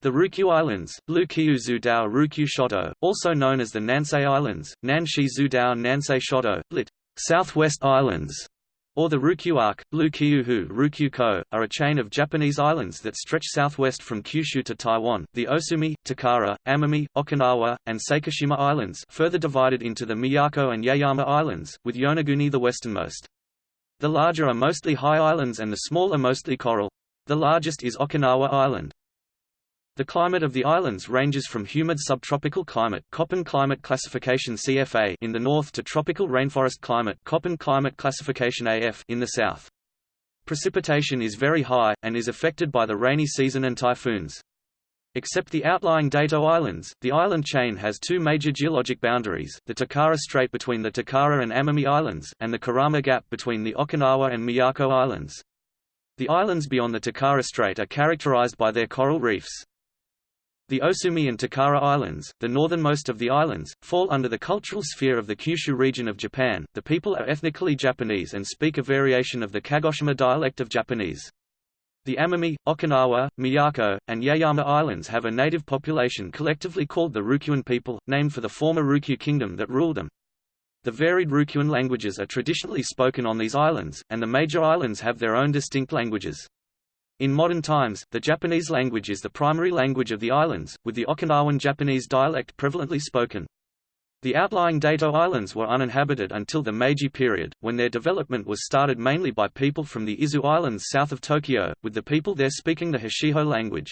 The Ryukyu Islands, Ryukyu Zudao Ryukyu Shoto, also known as the Nansei Islands, Nanshi Zudao Nansei Shoto, lit. Southwest Islands, or the Ryukyu Arc, Ryukyuak, Ryukyuhu Ryukyuko, are a chain of Japanese islands that stretch southwest from Kyushu to Taiwan. The Osumi, Takara, Amami, Okinawa, and Sakishima Islands further divided into the Miyako and Yaeyama Islands, with Yonaguni the westernmost. The larger are mostly high islands and the small are mostly coral. The largest is Okinawa Island. The climate of the islands ranges from humid subtropical climate Köppen climate classification CFA in the north to tropical rainforest climate Köppen climate classification AF in the south. Precipitation is very high, and is affected by the rainy season and typhoons. Except the outlying Daito Islands, the island chain has two major geologic boundaries, the Takara Strait between the Takara and Amami Islands, and the Kerama Gap between the Okinawa and Miyako Islands. The islands beyond the Takara Strait are characterized by their coral reefs. The Osumi and Takara Islands, the northernmost of the islands, fall under the cultural sphere of the Kyushu region of Japan. The people are ethnically Japanese and speak a variation of the Kagoshima dialect of Japanese. The Amami, Okinawa, Miyako, and Yaeyama Islands have a native population collectively called the Ryukyuan people, named for the former Ryukyu kingdom that ruled them. The varied Ryukyuan languages are traditionally spoken on these islands, and the major islands have their own distinct languages. In modern times, the Japanese language is the primary language of the islands, with the Okinawan Japanese dialect prevalently spoken. The outlying Daito Islands were uninhabited until the Meiji period, when their development was started mainly by people from the Izu Islands south of Tokyo, with the people there speaking the Hachijo language.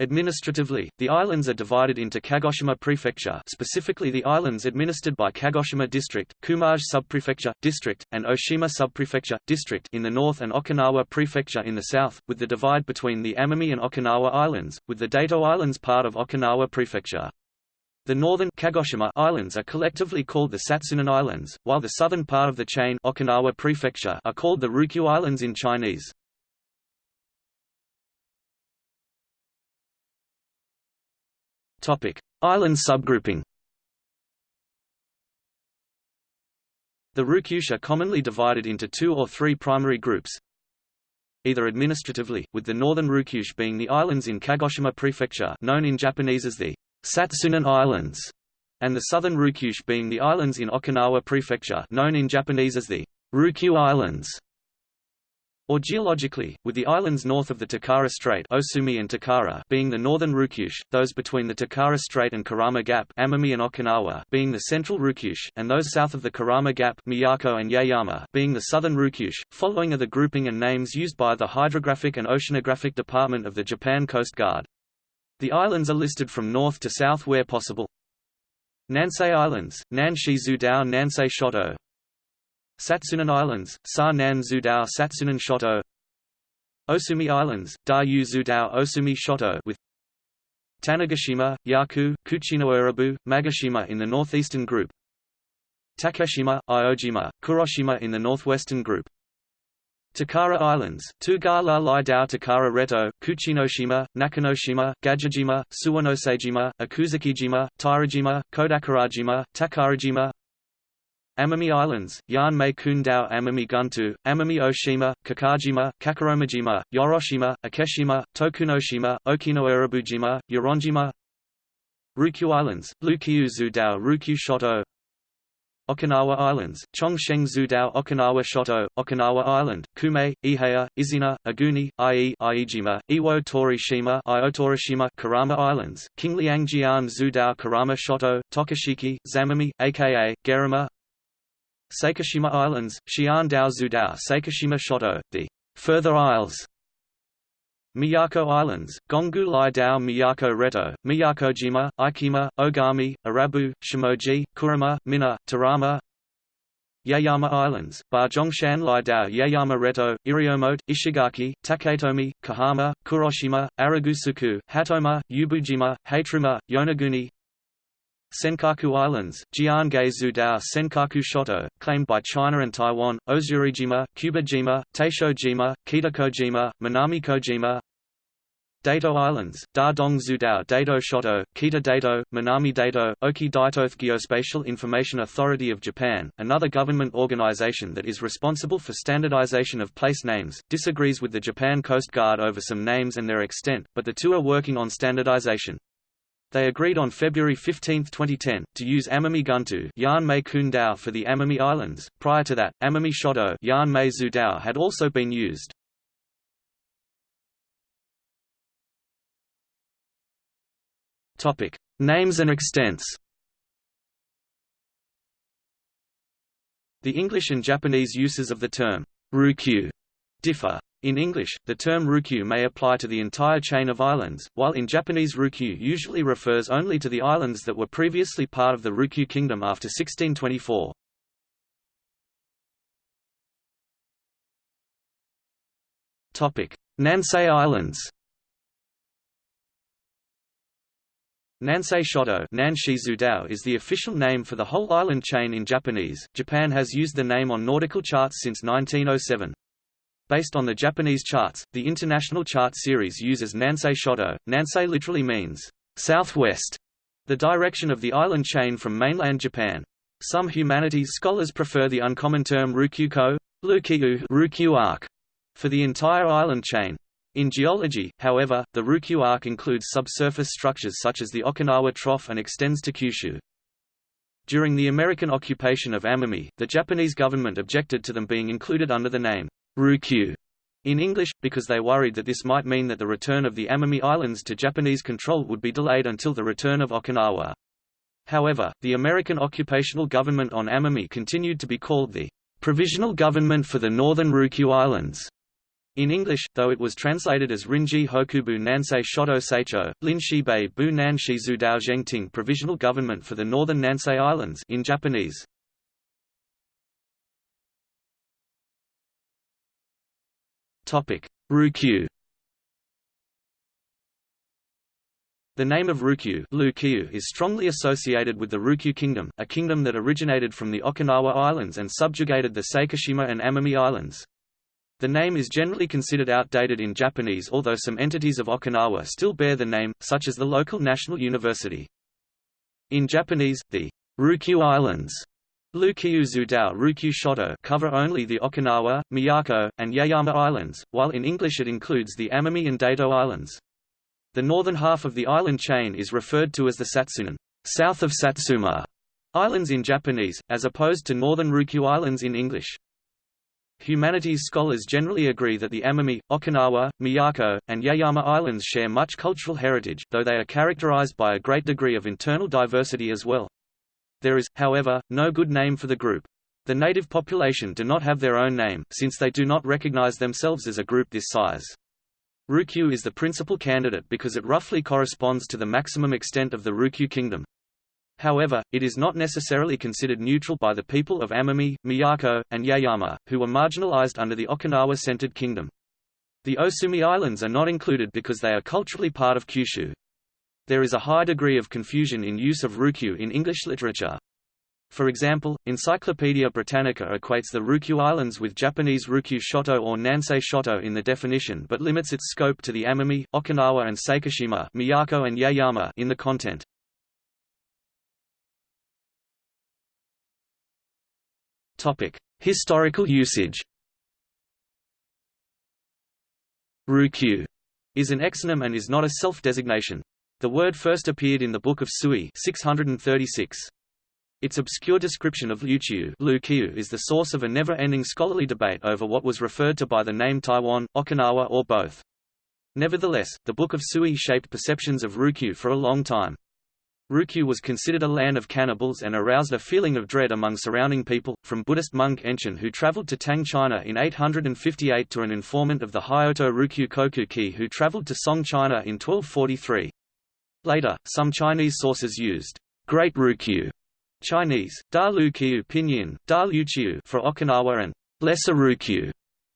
Administratively, the islands are divided into Kagoshima Prefecture specifically the islands administered by Kagoshima District, Kumage Subprefecture, District, and Oshima Subprefecture, District in the north and Okinawa Prefecture in the south, with the divide between the Amami and Okinawa Islands, with the Daito Islands part of Okinawa Prefecture. The northern Kagoshima Islands are collectively called the Satsunan Islands, while the southern part of the chain Okinawa Prefecture are called the Ryukyu Islands in Chinese. Topic: Island subgrouping. The Ryukyus are commonly divided into two or three primary groups. Either administratively, with the northern Ryukyus being the islands in Kagoshima Prefecture known in Japanese as the Satsunan Islands, and the southern Ryukyus being the islands in Okinawa Prefecture known in Japanese as the Ryukyu Islands or geologically, with the islands north of the Takara Strait Osumi and Takara being the northern Ryukyus, those between the Takara Strait and Kerama Gap Amami and Okinawa being the central Ryukyus, and those south of the Kerama Gap Miyako and Yaeyama being the southern Ryukyus. Following are the grouping and names used by the Hydrographic and Oceanographic Department of the Japan Coast Guard. The islands are listed from north to south where possible. Nansei Islands, Nanshi Zudao Nansei Shoto, Satsunan Islands, Sa Nan Zudao Satsunan Shoto. Osumi Islands, Da Yu Zudao Osumi Shoto with Tanegashima, Yaku, Kuchinoerabu, Magashima in the northeastern group. Takeshima, Iojima, Kuroshima in the northwestern group. Takara Islands, Tugala Lai Dao Takara Reto, Kuchinoshima, Nakanoshima, Gajijima, Suwanosejima, Akusekijima, Tairajima, Kodakarajima, Takarajima Amami Islands, Yan Mei Kundao Amami Guntu, Amami Oshima, Kakajima, Kakeromajima, Yoroshima, Akeshima, Tokunoshima, Okinoerabujima, Yoronjima Ryukyu Islands, Ryukyu Zudao Ryukyu Shoto. Okinawa Islands, Chongsheng Zudao Okinawa Shoto, Okinawa Island, Kume, Iheya, Izena, Aguni, Ie Iijima, Iwo Torishima Iotorishima Kerama Islands, Qingliangjian Zudao Kerama Shoto, Tokashiki, Zamami, aka, Geruma Sakishima Islands, Xiandao Zudao Sakishima Shoto, the Further Isles. Miyako Islands, Gongu Lai Dao Miyako Reto, Miyakojima, Ikema, Ogami, Arabu, Shimoji, Kurama, Mina, Tarama. Yaeyama Islands, Barjongshan Lai Dao Yaeyama Reto, Iriomote, Ishigaki, Taketomi, Kohama, Kuroshima, Aragusuku, Hatoma, Yubujima, Hateruma, Yonaguni Senkaku Islands, Jiangai Zudao Senkaku Shoto, claimed by China and Taiwan, Ozurijima, Kubajima, Taishojima, Kitakojima, Minamikojima Daito Islands, Da Zudao Daito Shoto, Kita Daito, Minami Daito, Oki Daitoth Geospatial Information Authority of Japan, another government organization that is responsible for standardization of place names, disagrees with the Japan Coast Guard over some names and their extent, but the two are working on standardization. They agreed on February 15, 2010, to use Amami Guntu for the Amami Islands. Prior to that, Amami Zudao had also been used. Topic: Names and extents. The English and Japanese uses of the term Ryukyu differ. In English, the term Ryukyu may apply to the entire chain of islands, while in Japanese Ryukyu usually refers only to the islands that were previously part of the Ryukyu kingdom after 1624. Topic: Nansei Islands. Nansei Shoto Nanshi is the official name for the whole island chain in Japanese. Japan has used the name on nautical charts since 1907. Based on the Japanese charts, the International Chart Series uses Nansei Shoto. Nansei literally means southwest, the direction of the island chain from mainland Japan. Some humanities scholars prefer the uncommon term Ryukyuko, Ryukyu arc, for the entire island chain. In geology, however, the Ryukyu arc includes subsurface structures such as the Okinawa Trough and extends to Kyushu. During the American occupation of Amami, the Japanese government objected to them being included under the name Ryukyu in English, because they worried that this might mean that the return of the Amami Islands to Japanese control would be delayed until the return of Okinawa. However, the American occupational government on Amami continued to be called the Provisional Government for the Northern Ryukyu Islands. In English, though it was translated as Rinji Hokubu Nansei Shoto Seicho, Linshibei Bu Nanshi Zudao Zhengting Provisional Government for the Northern Nansei Islands in Japanese. Ryukyu. The name of Ryukyu is strongly associated with the Ryukyu Kingdom, a kingdom that originated from the Okinawa Islands and subjugated the Sakishima and Amami Islands. The name is generally considered outdated in Japanese although some entities of Okinawa still bear the name, such as the local national university. In Japanese, the Ryukyu Islands Ryukyu Zudao Ryukyu Shoto cover only the Okinawa, Miyako, and Yaeyama Islands, while in English it includes the Amami and Daito Islands. The northern half of the island chain is referred to as the Satsunan south of Satsuma Islands in Japanese, as opposed to northern Ryukyu Islands in English. Humanities scholars generally agree that the Amami, Okinawa, Miyako, and Yaeyama Islands share much cultural heritage, though they are characterized by a great degree of internal diversity as well. There is, however, no good name for the group. The native population do not have their own name, since they do not recognize themselves as a group this size. Ryukyu is the principal candidate because it roughly corresponds to the maximum extent of the Ryukyu kingdom. However, it is not necessarily considered neutral by the people of Amami, Miyako, and Yaeyama, who were marginalized under the Okinawa-centered kingdom. The Osumi Islands are not included because they are culturally part of Kyushu. There is a high degree of confusion in use of Ryukyu in English literature. For example, Encyclopaedia Britannica equates the Ryukyu Islands with Japanese Ryukyu Shoto or Nansei Shoto in the definition but limits its scope to the Amami, Okinawa and Sakishima Miyako and Yaeyama in the content. Historical usage. Ryukyu is an exonym and is not a self-designation. The word first appeared in the Book of Sui 636. Its obscure description of Ryukyu is the source of a never-ending scholarly debate over what was referred to by the name Taiwan, Okinawa or both. Nevertheless, the Book of Sui shaped perceptions of Ryukyu for a long time. Ryukyu was considered a land of cannibals and aroused a feeling of dread among surrounding people, from Buddhist monk Enchin who traveled to Tang China in 858 to an informant of the Hyoto Ryukyu Kokuki who traveled to Song China in 1243. Later, some Chinese sources used Great Ryukyu Chinese, Da Lu Kiu Pinyin, Da Lu Chiu for Okinawa and Lesser Ryukyu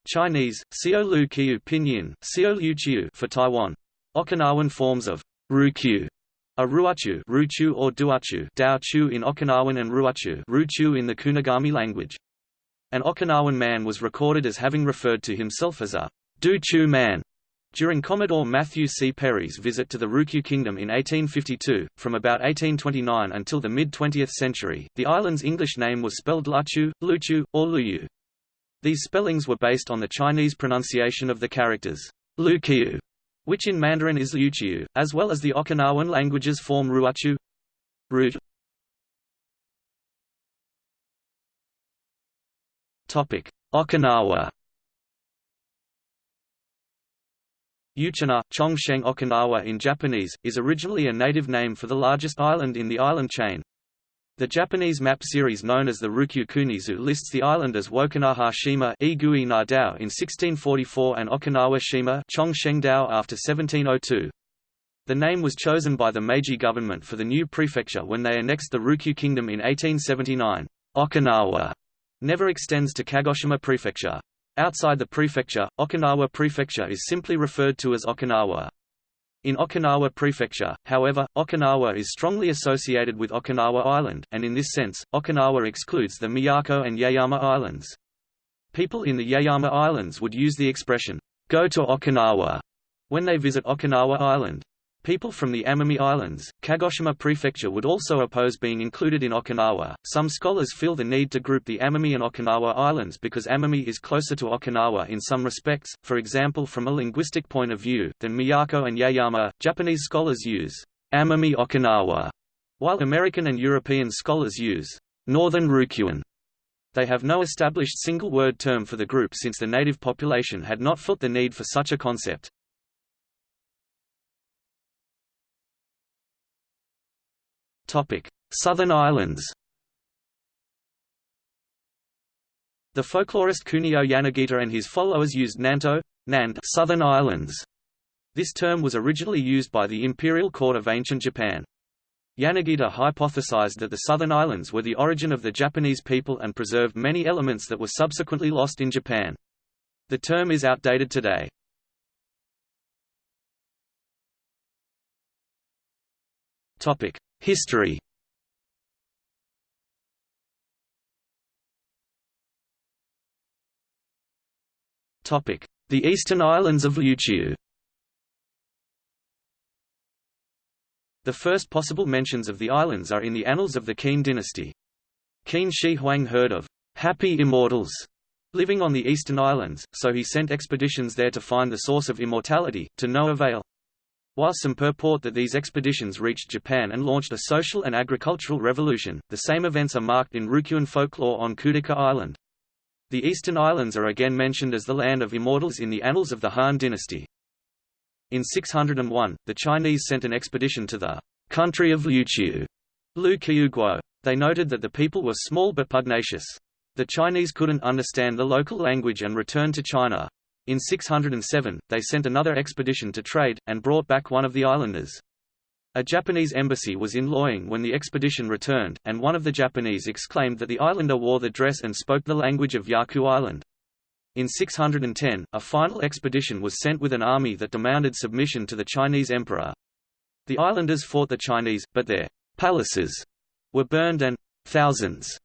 Chinese, Xiao Lu Kiu Pinyin, Xiao Lu Chiu for Taiwan. Okinawan forms of Ryukyu a ruachu ruchu or duachu Daochu in Okinawan and ruachu ruchu in the Kunigami language. An Okinawan man was recorded as having referred to himself as a Duchu man, During Commodore Matthew C. Perry's visit to the Ryukyu Kingdom in 1852, from about 1829 until the mid-20th century, the island's English name was spelled Luchu, Luchu, or Luyu. These spellings were based on the Chinese pronunciation of the characters Lukyu, which in Mandarin is Liuqiu, as well as the Okinawan languages form Ruachu. Root. Okinawa. Uchina, Chongsheng Okinawa in Japanese, is originally a native name for the largest island in the island chain. The Japanese map series known as the Ryukyu Kunizu lists the island as Wokinaha Shima in 1644 and Okinawa Shima after 1702. The name was chosen by the Meiji government for the new prefecture when they annexed the Ryukyu Kingdom in 1879. Okinawa never extends to Kagoshima Prefecture. Outside the prefecture, Okinawa Prefecture is simply referred to as Okinawa. In Okinawa Prefecture, however, Okinawa is strongly associated with Okinawa Island, and in this sense, Okinawa excludes the Miyako and Yaeyama Islands. People in the Yaeyama Islands would use the expression, go to Okinawa, when they visit Okinawa Island. People from the Amami Islands, Kagoshima Prefecture would also oppose being included in Okinawa. Some scholars feel the need to group the Amami and Okinawa Islands because Amami is closer to Okinawa in some respects, for example from a linguistic point of view, than Miyako and Yaeyama. Japanese scholars use Amami Okinawa, while American and European scholars use Northern Ryukyuan. They have no established single-word term for the group since the native population had not felt the need for such a concept. Southern Islands. The folklorist Kunio Yanagita and his followers used Nanto, Nand Southern Islands. This term was originally used by the imperial court of ancient Japan. Yanagita hypothesized that the Southern Islands were the origin of the Japanese people and preserved many elements that were subsequently lost in Japan. The term is outdated today. Topic: History The eastern islands of Ryukyu The first possible mentions of the islands are in the annals of the Qin dynasty. Qin Shi Huang heard of happy immortals living on the eastern islands, so he sent expeditions there to find the source of immortality, to no avail. While some purport that these expeditions reached Japan and launched a social and agricultural revolution, the same events are marked in Ryukyuan folklore on Kudaka Island. The Eastern Islands are again mentioned as the land of immortals in the annals of the Han dynasty. In 601, the Chinese sent an expedition to the country of Liuqiu, Lu Guo. They noted that the people were small but pugnacious. The Chinese couldn't understand the local language and returned to China. In 607, they sent another expedition to trade, and brought back one of the islanders. A Japanese embassy was in Luoyang when the expedition returned, and one of the Japanese exclaimed that the islander wore the dress and spoke the language of Yaku Island. In 610, a final expedition was sent with an army that demanded submission to the Chinese emperor. The islanders fought the Chinese, but their palaces were burned and thousands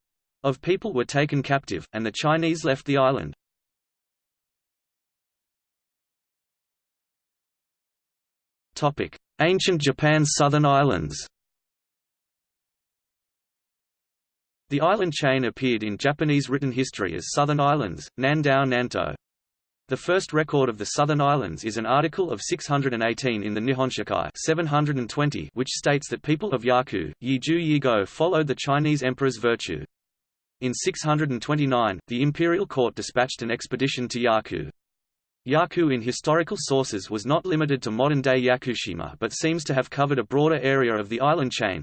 of people were taken captive, and the Chinese left the island. Ancient Japan's southern islands The island chain appeared in Japanese written history as Southern Islands, Nandao Nanto. The first record of the Southern Islands is an article of 618 in the Nihon Shoki 720 which states that people of Yaku, Yiju Yigo followed the Chinese emperor's virtue. In 629, the imperial court dispatched an expedition to Yaku. Yaku in historical sources was not limited to modern-day Yakushima but seems to have covered a broader area of the island chain.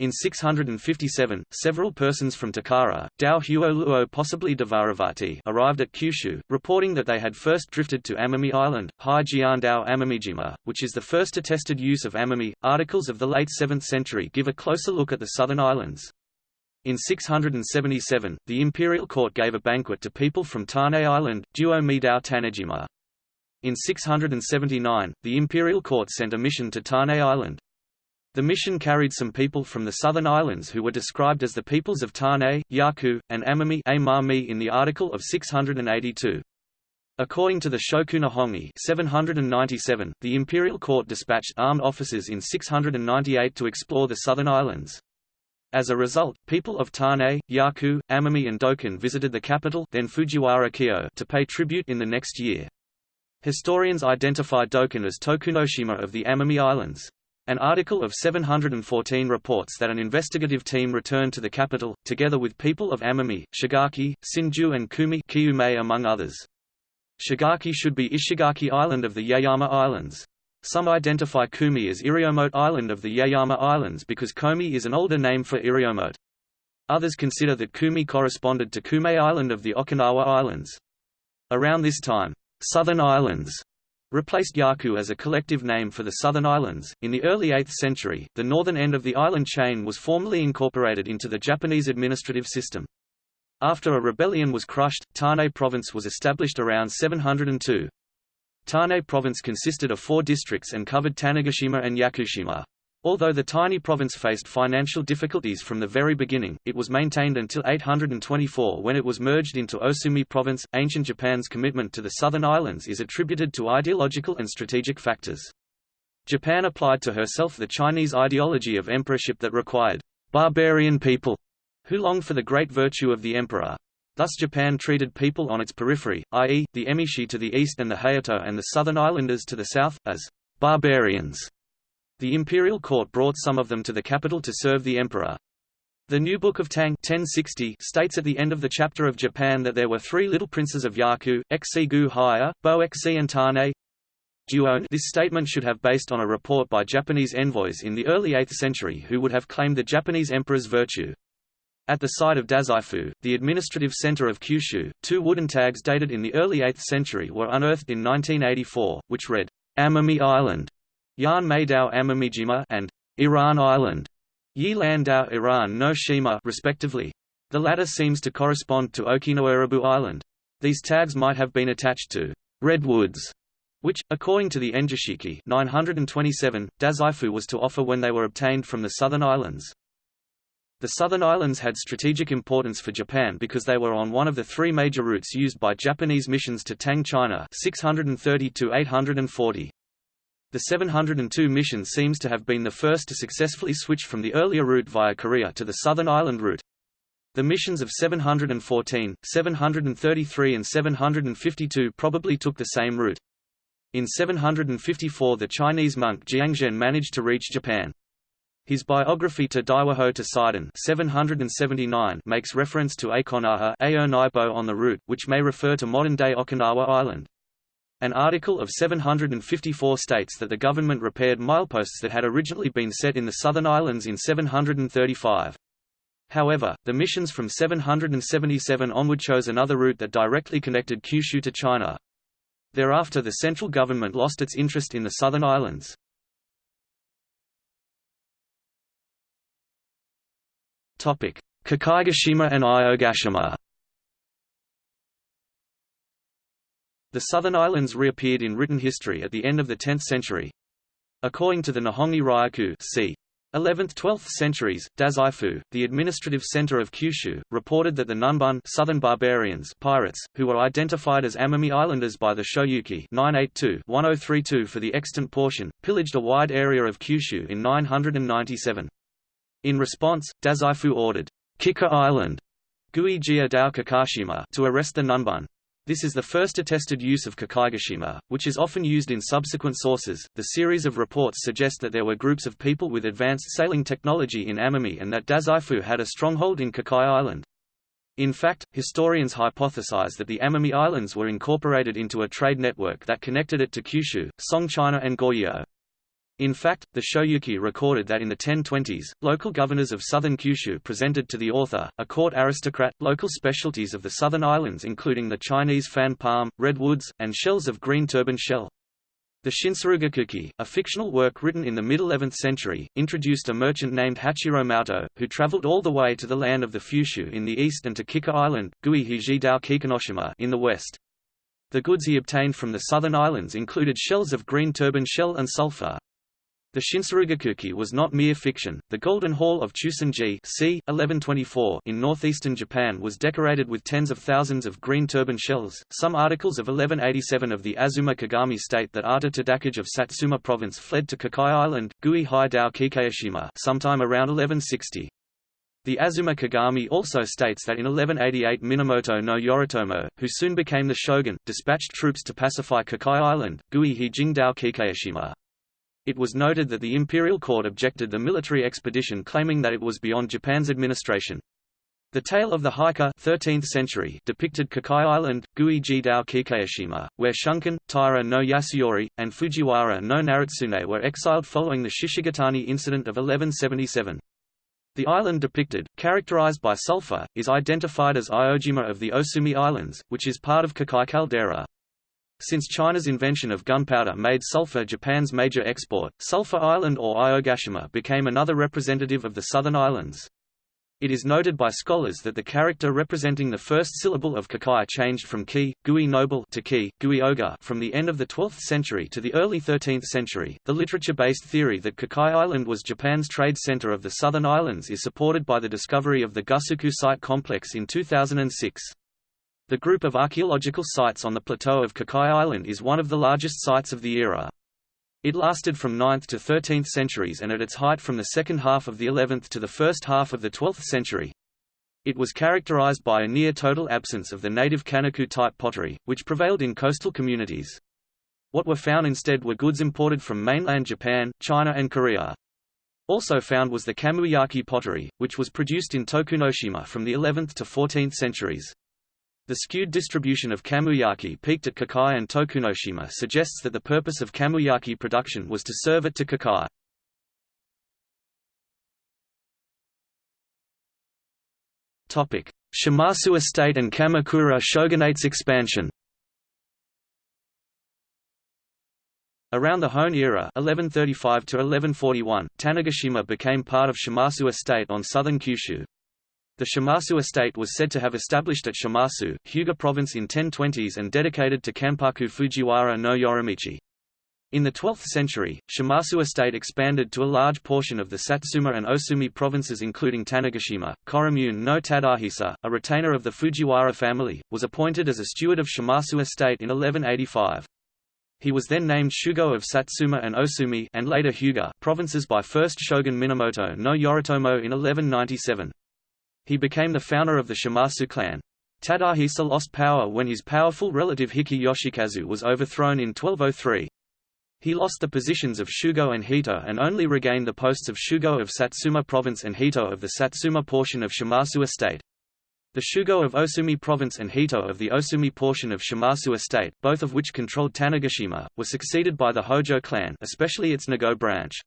In 657, several persons from Takara, Dao Huo Luo possibly Dvaravati arrived at Kyushu, reporting that they had first drifted to Amami Island, Hai Amamijima, which is the first attested use of Amami. Articles of the late 7th century give a closer look at the southern islands. In 677, the imperial court gave a banquet to people from Tane Island, Duo Midao Tanejima. In 679, the imperial court sent a mission to Tane Island. The mission carried some people from the southern islands who were described as the peoples of Tane, Yaku, and Amami in the article of 682. According to the Shoku Nihongi 797, the imperial court dispatched armed officers in 698 to explore the southern islands. As a result, people of Tane, Yaku, Amami and Dokkan visited the capital then Fujiwara Kyo to pay tribute in the next year. Historians identify Dokkan as Tokunoshima of the Amami Islands. An article of 714 reports that an investigative team returned to the capital, together with people of Amami, Shigaki, Sinju and Kumi Kiyume among others. Shigaki should be Ishigaki Island of the Yaeyama Islands. Some identify Kumi as Iriomote Island of the Yaeyama Islands because Komi is an older name for Iriomote. Others consider that Kumi corresponded to Kume Island of the Okinawa Islands. Around this time, Southern Islands replaced Yaku as a collective name for the southern islands. In the early 8th century, the northern end of the island chain was formally incorporated into the Japanese administrative system. After a rebellion was crushed, Tane Province was established around 702. Tane Province consisted of four districts and covered Tanegashima and Yakushima. Although the tiny province faced financial difficulties from the very beginning, it was maintained until 824 when it was merged into Osumi Province. Ancient Japan's commitment to the southern islands is attributed to ideological and strategic factors. Japan applied to herself the Chinese ideology of emperorship that required barbarian people who longed for the great virtue of the emperor. Thus Japan treated people on its periphery, i.e., the Emishi to the east and the Hayato and the southern islanders to the south, as barbarians. The imperial court brought some of them to the capital to serve the emperor. The New Book of Tang 1060 states at the end of the chapter of Japan that there were three little princes of Yaku, Xi Gu Haya, Bo Xi and Tane. This statement should have based on a report by Japanese envoys in the early 8th century who would have claimed the Japanese emperor's virtue. At the site of Dazaifu, the administrative center of Kyushu, two wooden tags dated in the early 8th century were unearthed in 1984, which read, Amami Island, Yan Meidao Amamijima and Iran Island, Yi Landao Iran no Shima respectively. The latter seems to correspond to Okinawa Island. These tags might have been attached to redwoods, which, according to the Engishiki 927, Dazaifu was to offer when they were obtained from the southern islands. The southern islands had strategic importance for Japan because they were on one of the three major routes used by Japanese missions to Tang China 630 840. The 702 mission seems to have been the first to successfully switch from the earlier route via Korea to the southern island route. The missions of 714, 733 and 752 probably took the same route. In 754 the Chinese monk Jianzhen managed to reach Japan. His biography to Daiwaho to Sidon 779 makes reference to Akonaha on the route, which may refer to modern-day Okinawa Island. An article of 754 states that the government repaired mileposts that had originally been set in the southern islands in 735. However, the missions from 777 onward chose another route that directly connected Kyushu to China. Thereafter the central government lost its interest in the southern islands. Kikaigashima and Iogashima The southern islands reappeared in written history at the end of the 10th century. According to the Nihon Kiryaku c. 11th–12th centuries, Dazaifu, the administrative center of Kyushu, reported that the Nanban southern barbarians pirates, who were identified as Amami Islanders by the Shoyuki 982-1032 for the extant portion, pillaged a wide area of Kyushu in 997. In response, Dazaifu ordered Kikai Island Dao Kakashima to arrest the Nanban. This is the first attested use of Kikaigashima, which is often used in subsequent sources. The series of reports suggest that there were groups of people with advanced sailing technology in Amami and that Dazaifu had a stronghold in Kikai Island. In fact, historians hypothesize that the Amami Islands were incorporated into a trade network that connected it to Kyushu, Song China and Goryeo. In fact, the Shoyuki recorded that in the 1020s, local governors of southern Kyushu presented to the author, a court aristocrat, local specialties of the southern islands including the Chinese fan palm, redwoods, and shells of green turban shell. The Shinsarugakuki, a fictional work written in the mid-11th century, introduced a merchant named Hachiro Maoto, who traveled all the way to the land of the Fushu in the east and to Kikai Island, in the west. The goods he obtained from the southern islands included shells of green turban shell and sulfur. The Shinsarugakuki was not mere fiction. The Golden Hall of Chusonji c. 1124 in northeastern Japan was decorated with tens of thousands of green turban shells. Some articles of 1187 of the Azuma Kagami state that Ata Tadakage of Satsuma province fled to Kikai Island, Gui Hai Dao Kikayashima, sometime around 1160. The Azuma Kagami also states that in 1188 Minamoto no Yoritomo, who soon became the shogun, dispatched troops to pacify Kikai Island, Gui Hi Jingdao Kikayashima. It was noted that the imperial court objected the military expedition claiming that it was beyond Japan's administration. The Tale of the Heike 13th century depicted Kikai Island, Gui-ji Dao Kikayashima, where Shunkan, Taira no Yasuyori, and Fujiwara no Naritsune were exiled following the Shishigatani incident of 1177. The island depicted, characterized by sulfur, is identified as Iojima of the Osumi Islands, which is part of Kikai caldera. Since China's invention of gunpowder made sulfur Japan's major export, Sulfur Island or Iogashima became another representative of the southern islands. It is noted by scholars that the character representing the first syllable of kakai changed from ki, gui noble to ki, gui oga from the end of the 12th century to the early 13th century. The literature-based theory that Kikai Island was Japan's trade center of the southern islands is supported by the discovery of the Gusuku site complex in 2006. The group of archaeological sites on the plateau of Kikai Island is one of the largest sites of the era. It lasted from 9th to 13th centuries and at its height from the second half of the 11th to the first half of the 12th century. It was characterized by a near-total absence of the native Kanaku-type pottery, which prevailed in coastal communities. What were found instead were goods imported from mainland Japan, China and Korea. Also found was the Kamuyaki pottery, which was produced in Tokunoshima from the 11th to 14th centuries. The skewed distribution of kamuyaki peaked at Kikai and Tokunoshima suggests that the purpose of kamuyaki production was to serve it to Kikai. Shimazu estate and Kamakura shogunate's expansion Around the Hoen era 1135 1141, Tanegashima became part of Shimazu estate on southern Kyushu. The Shimazu estate was said to have established at Shimazu, Hyuga province in 1020s and dedicated to Kanpaku Fujiwara no Yorimichi. In the 12th century, Shimazu estate expanded to a large portion of the Satsuma and Osumi provinces including Tanegashima. Koremune no Tadahisa, a retainer of the Fujiwara family, was appointed as a steward of Shimazu estate in 1185. He was then named Shugo of Satsuma and Osumi and later Hyuga provinces by first shogun Minamoto no Yoritomo in 1197. He became the founder of the Shimazu clan. Tadahisa lost power when his powerful relative Hiki Yoshikazu was overthrown in 1203. He lost the positions of Shugo and Hito and only regained the posts of Shugo of Satsuma Province and Hito of the Satsuma portion of Shimazu Estate. The Shugo of Osumi Province and Hito of the Osumi portion of Shimazu Estate, both of which controlled Tanegashima, were succeeded by the Hojo clan especially its Nago branch.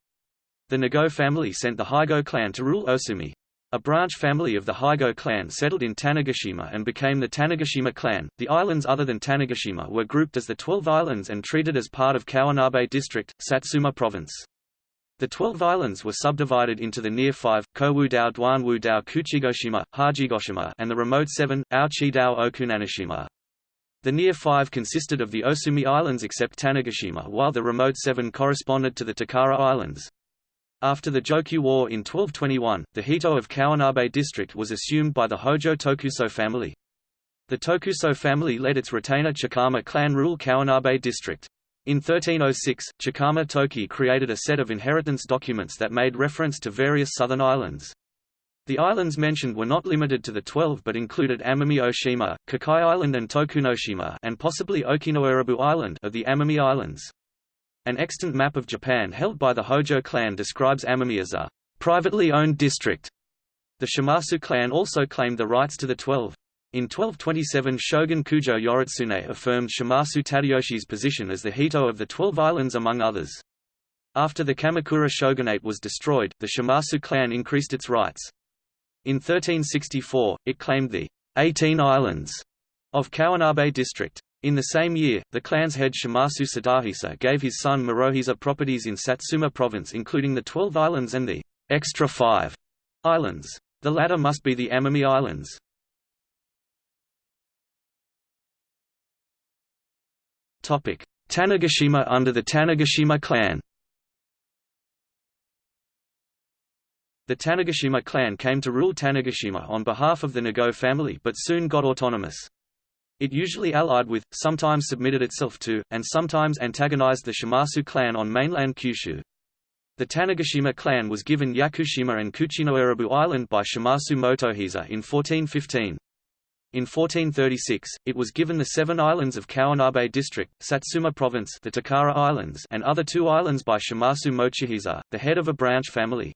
The Nago family sent the Higo clan to rule Osumi. A branch family of the Higo clan settled in Tanegashima and became the Tanegashima clan. The islands other than Tanegashima were grouped as the Twelve Islands and treated as part of Kawanabe District, Satsuma Province. The Twelve Islands were subdivided into the near five, Kowudao Dwanwudao Kuchigoshima, Hajigoshima and the remote seven, Aochidao Okunanashima. The near five consisted of the Osumi Islands except Tanegashima while the remote seven corresponded to the Takara Islands. After the Jokyu War in 1221, the Hito of Kawanabe district was assumed by the Hojo Tokuso family. The Tokuso family led its retainer Chikama clan rule Kawanabe district. In 1306, Chikama Toki created a set of inheritance documents that made reference to various southern islands. The islands mentioned were not limited to the twelve but included Amami Oshima, Kikai Island and Tokunoshima and possibly Okinoerabu Island of the Amami Islands. An extant map of Japan held by the Hojo clan describes Amami as a uh, privately owned district. The Shimazu clan also claimed the rights to the Twelve. In 1227 Shogun Kujo Yoritsune affirmed Shimazu Tadayoshi's position as the Hito of the Twelve Islands among others. After the Kamakura shogunate was destroyed, the Shimazu clan increased its rights. In 1364, it claimed the Eighteen Islands of Kawanabe district. In the same year, the clan's head Shimazu Sadahisa gave his son Morohisa properties in Satsuma province including the Twelve Islands and the extra five islands. The latter must be the Amami Islands. Tanegashima under the Tanegashima clan The Tanegashima clan came to rule Tanegashima on behalf of the Nago family but soon got autonomous. It usually allied with, sometimes submitted itself to, and sometimes antagonized the Shimazu clan on mainland Kyushu. The Tanegashima clan was given Yakushima and Kuchinoerabu Island by Shimazu Motohisa in 1415. In 1436, it was given the seven islands of Kawanabe district, Satsuma province the Takara Islands and other two islands by Shimazu Mochihisa, the head of a branch family.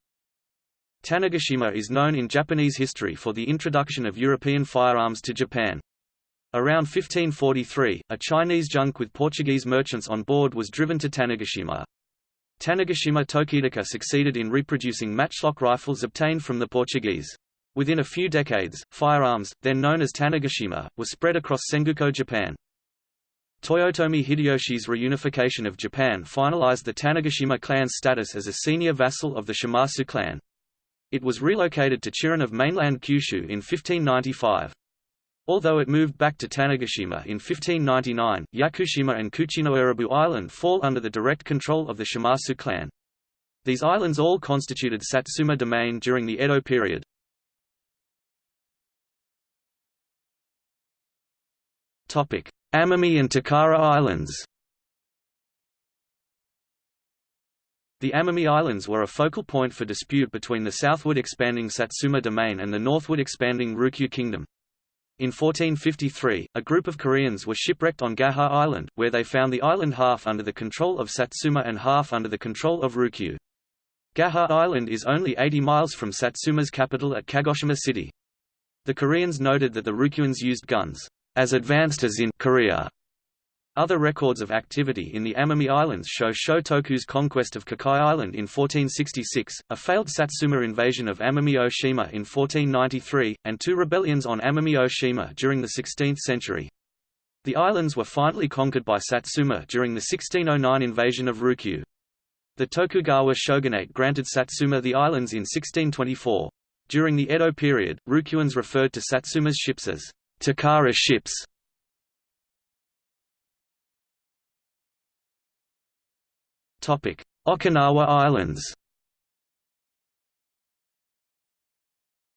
Tanegashima is known in Japanese history for the introduction of European firearms to Japan. Around 1543, a Chinese junk with Portuguese merchants on board was driven to Tanegashima. Tanegashima Tokidaka succeeded in reproducing matchlock rifles obtained from the Portuguese. Within a few decades, firearms, then known as Tanegashima, were spread across Sengoku Japan. Toyotomi Hideyoshi's reunification of Japan finalized the Tanegashima clan's status as a senior vassal of the Shimazu clan. It was relocated to Chiran of mainland Kyushu in 1595. Although it moved back to Tanegashima in 1599, Yakushima and Kuchinoerabu Island fall under the direct control of the Shimazu clan. These islands all constituted Satsuma domain during the Edo period. Amami and Takara Islands The Amami Islands were a focal point for dispute between the southward expanding Satsuma domain and the northward expanding Ryukyu kingdom. In 1453, a group of Koreans were shipwrecked on Gaha Island, where they found the island half under the control of Satsuma and half under the control of Ryukyu. Gaha Island is only 80 miles from Satsuma's capital at Kagoshima City. The Koreans noted that the Ryukyuans used guns as advanced as in Korea. Other records of activity in the Amami Islands show Shotoku's conquest of Kikai Island in 1466, a failed Satsuma invasion of Amami Oshima in 1493, and two rebellions on Amami Oshima during the 16th century. The islands were finally conquered by Satsuma during the 1609 invasion of Ryukyu. The Tokugawa shogunate granted Satsuma the islands in 1624. During the Edo period, Ryukyuans referred to Satsuma's ships as Takara ships Okinawa Islands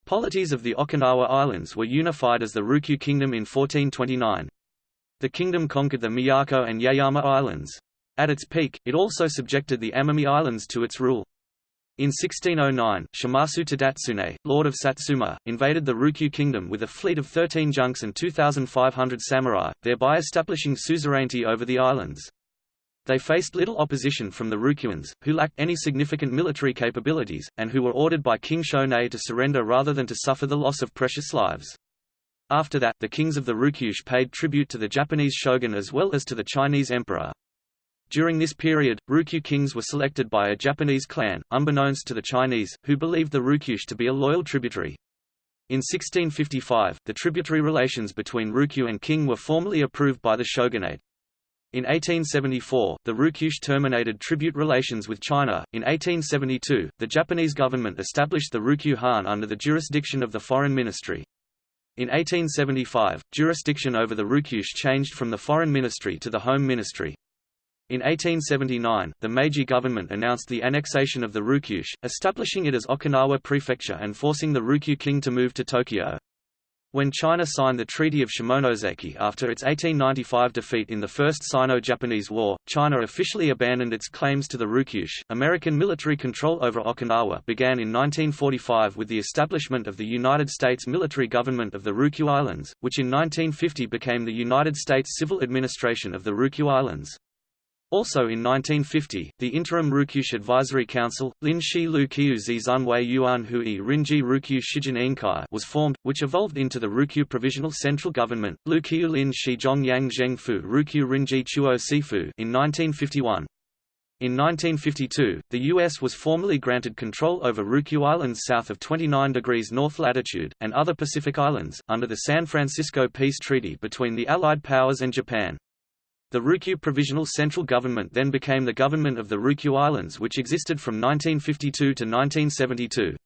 Polities of the Okinawa Islands were unified as the Ryukyu Kingdom in 1429. The kingdom conquered the Miyako and Yaeyama Islands. At its peak, it also subjected the Amami Islands to its rule. In 1609, Shimazu Tadatsune, lord of Satsuma, invaded the Ryukyu kingdom with a fleet of 13 junks and 2,500 samurai, thereby establishing suzerainty over the islands. They faced little opposition from the Ryukyuans, who lacked any significant military capabilities, and who were ordered by King Shonei to surrender rather than to suffer the loss of precious lives. After that, the kings of the Ryukyus paid tribute to the Japanese shogun as well as to the Chinese emperor. During this period, Ryukyu kings were selected by a Japanese clan, unbeknownst to the Chinese, who believed the Ryukyus to be a loyal tributary. In 1655, the tributary relations between Ryukyu and king were formally approved by the shogunate. In 1874, the Ryukyus terminated tribute relations with China. In 1872, the Japanese government established the Ryukyu Han under the jurisdiction of the Foreign Ministry. In 1875, jurisdiction over the Ryukyus changed from the Foreign Ministry to the Home Ministry. In 1879, the Meiji government announced the annexation of the Ryukyus, establishing it as Okinawa Prefecture and forcing the Ryukyu king to move to Tokyo. When China signed the Treaty of Shimonoseki after its 1895 defeat in the First Sino-Japanese War, China officially abandoned its claims to the Ryukyus. American military control over Okinawa began in 1945 with the establishment of the United States military government of the Ryukyu Islands, which in 1950 became the United States Civil Administration of the Ryukyu Islands. Also in 1950, the interim Ryukyus Advisory Council, Lin Shi Lu Kiu Zi Zunwei Yuan Hui Rinji Ryukyu Shijin Inkai was formed, which evolved into the Ryukyu Provisional Central Government, Lu Kiu Lin Shi Zhong Yang Zheng Fu Ryukyu Rinji Chuo Seifu in 1951. In 1952, the U.S. was formally granted control over Ryukyu Islands south of 29 degrees north latitude, and other Pacific islands, under the San Francisco Peace Treaty between the Allied powers and Japan. The Ryukyu Provisional Central Government then became the government of the Ryukyu Islands which existed from 1952 to 1972.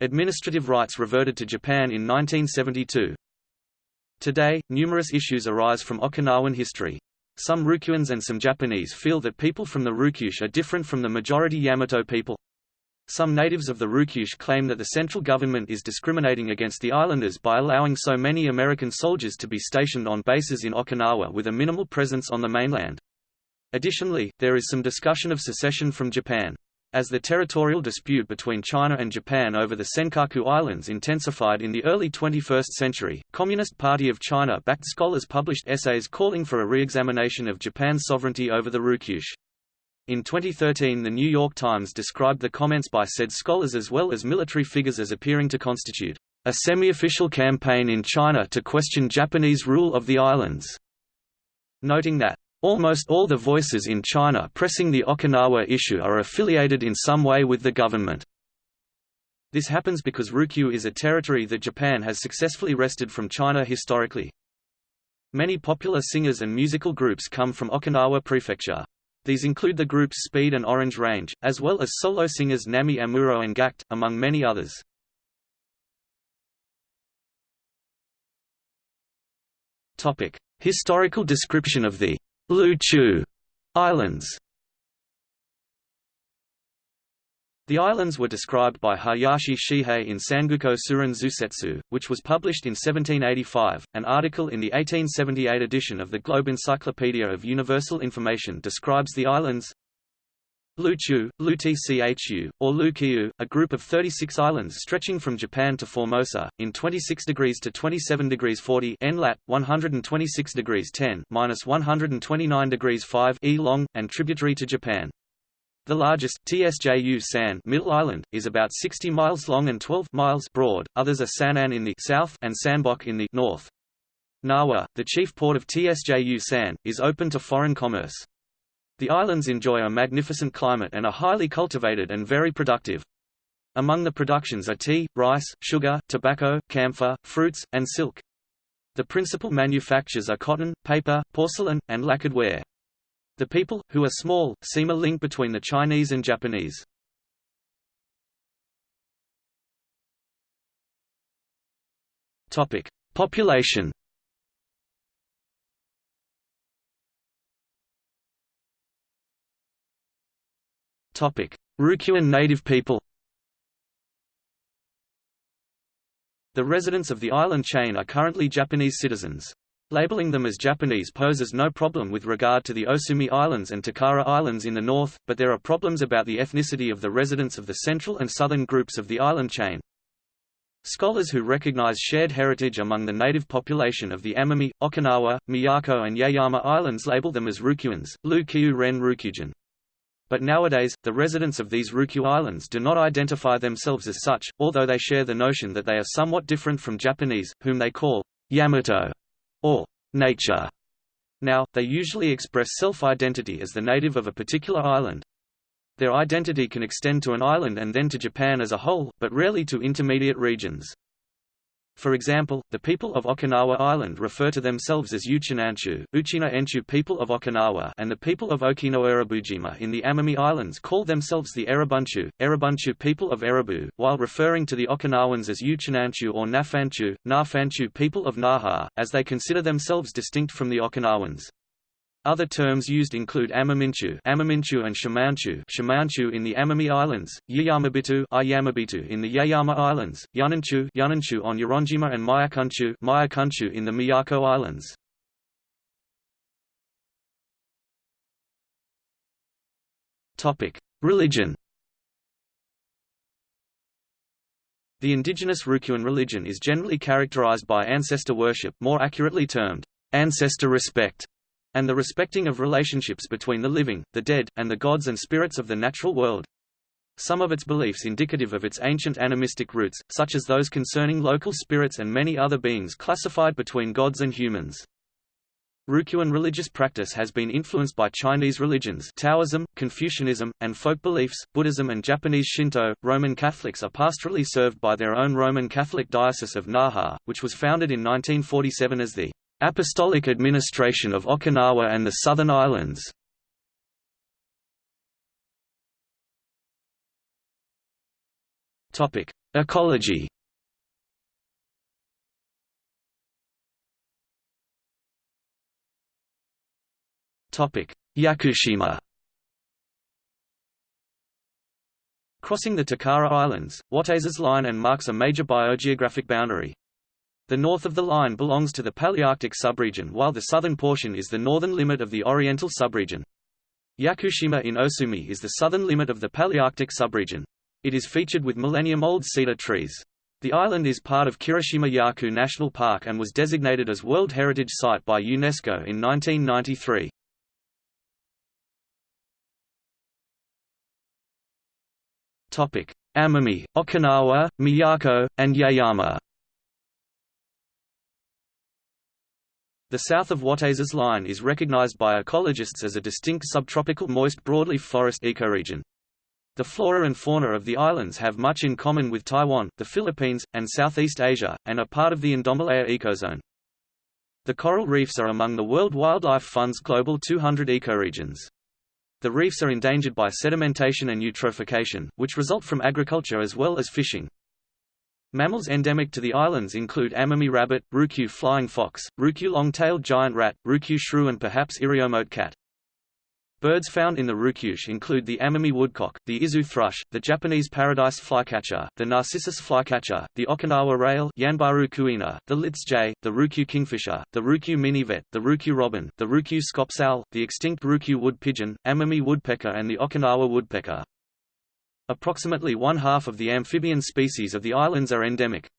Administrative rights reverted to Japan in 1972. Today, numerous issues arise from Okinawan history. Some Ryukyuans and some Japanese feel that people from the Ryukyus are different from the majority Yamato people. Some natives of the Ryukyus claim that the central government is discriminating against the islanders by allowing so many American soldiers to be stationed on bases in Okinawa with a minimal presence on the mainland. Additionally, there is some discussion of secession from Japan. As the territorial dispute between China and Japan over the Senkaku Islands intensified in the early 21st century, Communist Party of China-backed scholars published essays calling for a re-examination of Japan's sovereignty over the Ryukyus. In 2013 The New York Times described the comments by said scholars as well as military figures as appearing to constitute a semi-official campaign in China to question Japanese rule of the islands, noting that Almost all the voices in China pressing the Okinawa issue are affiliated in some way with the government. This happens because Ryukyu is a territory that Japan has successfully wrested from China historically. Many popular singers and musical groups come from Okinawa Prefecture. These include the groups Speed and Orange Range, as well as solo singers Namie Amuro and Gackt, among many others. Historical description of the Lu Chu Islands The islands were described by Hayashi Shihei in Sangoku Tsuran Zusetsu, which was published in 1785. An article in the 1878 edition of the Globe Encyclopedia of Universal Information describes the islands Luchu, Lutchu, or Lukiu, a group of 36 islands stretching from Japan to Formosa, in 26 degrees to 27 degrees 40 N lat, 126 degrees 10 minus 129 degrees 5 E long, and tributary to Japan. The largest, Tsju San Middle Island, is about 60 miles long and 12 miles broad, others are Sanan in the south and Sanbok in the north. Nawa, the chief port of Tsju San, is open to foreign commerce. The islands enjoy a magnificent climate and are highly cultivated and very productive. Among the productions are tea, rice, sugar, tobacco, camphor, fruits, and silk. The principal manufactures are cotton, paper, porcelain, and lacquered ware. The people, who are small, seem a link between the Chinese and Japanese. Population Ryukyuan native people The residents of the island chain are currently Japanese citizens. Labeling them as Japanese poses no problem with regard to the Osumi Islands and Takara Islands in the north, but there are problems about the ethnicity of the residents of the central and southern groups of the island chain. Scholars who recognize shared heritage among the native population of the Amami, Okinawa, Miyako and Yaeyama Islands label them as Ryukyuans, Lu Kiu Ren Ryukyujin. But nowadays, the residents of these Ryukyu Islands do not identify themselves as such, although they share the notion that they are somewhat different from Japanese, whom they call Yamato or nature. Now, they usually express self-identity as the native of a particular island. Their identity can extend to an island and then to Japan as a whole, but rarely to intermediate regions. For example, the people of Okinawa Island refer to themselves as Uchinanchu, Uchina Enchu people of Okinawa and the people of Okino Erabujima in the Amami Islands call themselves the Erabunchu, Erabunchu people of Erabu, while referring to the Okinawans as Uchinanchu or Nafanchu, Nafanchu people of Naha, as they consider themselves distinct from the Okinawans. Other terms used include Amaminchu, Amaminchu and Shamanchu, Shamanchu in the Amami Islands, Yayamabitu, Ayamabitu in the Yaeyama Islands, Yunanchu, Yunanchu on Yoronjima and Mayakunchu, Mayakunchu in the Miyako Islands. Topic: Religion. The indigenous Ryukyuan religion is generally characterized by ancestor worship, more accurately termed ancestor respect and the respecting of relationships between the living, the dead, and the gods and spirits of the natural world. Some of its beliefs indicative of its ancient animistic roots, such as those concerning local spirits and many other beings classified between gods and humans. Ryukyuan religious practice has been influenced by Chinese religions Taoism, Confucianism, and folk beliefs, Buddhism and Japanese Shinto. Roman Catholics are pastorally served by their own Roman Catholic Diocese of Naha, which was founded in 1947 as the Apostolic Administration of Okinawa and the Southern Islands. Ecology. Yakushima. Crossing the Takara Islands, Watase's line and marks a major biogeographic boundary. The north of the line belongs to the Palearctic subregion while the southern portion is the northern limit of the Oriental subregion. Yakushima in Osumi is the southern limit of the Palearctic subregion. It is featured with millennium-old cedar trees. The island is part of Kirishima Yaku National Park and was designated as World Heritage Site by UNESCO in 1993. Topic: Amami, Okinawa, Miyako, and Yaeyama. The south of Watase's line is recognized by ecologists as a distinct subtropical moist broadleaf forest ecoregion. The flora and fauna of the islands have much in common with Taiwan, the Philippines, and Southeast Asia, and are part of the Indomalaya ecozone. The coral reefs are among the World Wildlife Fund's global 200 ecoregions. The reefs are endangered by sedimentation and eutrophication, which result from agriculture as well as fishing. Mammals endemic to the islands include Amami rabbit, Ryukyu flying fox, Ryukyu long-tailed giant rat, Ryukyu shrew and perhaps Iriomote cat. Birds found in the Ryukyus include the Amami woodcock, the Izu thrush, the Japanese paradise flycatcher, the Narcissus flycatcher, the Okinawa rail Yanbaru kuina, the Lidth's jay, the Ryukyu kingfisher, the Ryukyu minivet, the Ryukyu robin, the Ryukyu scops the extinct Ryukyu wood pigeon, Amami woodpecker and the Okinawa woodpecker. Approximately one-half of the amphibian species of the islands are endemic.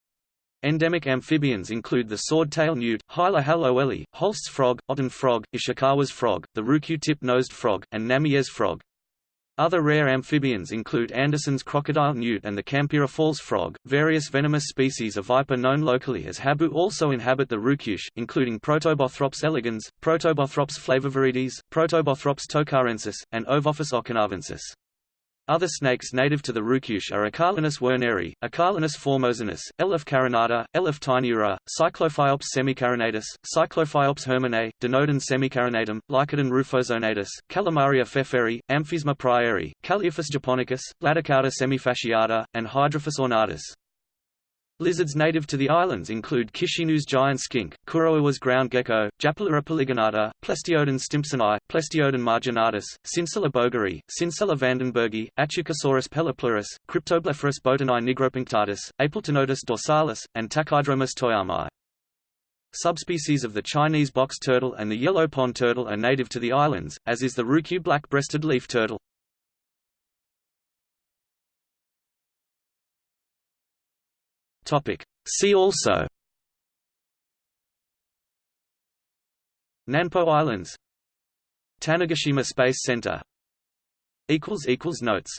Endemic amphibians include the swordtail newt, Hyla hallowellii, Holst's frog, Otton frog, Ishikawa's frog, the Ryukyu tip-nosed frog, and Namie's frog. Other rare amphibians include Anderson's crocodile newt and the Kampira Falls frog. Various venomous species of viper known locally as habu also inhabit the Ryukyus, including Protobothrops elegans, Protobothrops flavoviridis, Protobothrops tokarensis, and Ovophis okinavensis. Other snakes native to the Ryukyus are Achalinus werneri, Achalinus formosanus, Elaphe carinata, Elaphe taeniura, Cyclophiops semicarinatus, Cyclophiops herminae, Dinodon semicarinatum, Lycodon rufozonatus, Calamaria pfefferi, Amphiesma pryeri, Calliophis japonicus, Laticauda semifasciata, and Hydrophis ornatus. Lizards native to the islands include Kishinoue's giant skink, Kuroiwa's ground gecko, Japalura polygonata, Plestiodon stimpsoni, Plestiodon marginatus, Scincella boettgeri, Scincella vandenburghi, Ateuchosaurus pellopleurus, Cryptoblepharus boutonii nigropunctatus, Apeltonotus dorsalis, and Takydromus toyamai. Subspecies of the Chinese box turtle and the yellow pond turtle are native to the islands, as is the Ryukyu black-breasted leaf turtle. Topic. See also Nanpo Islands Tanegashima Space Center Notes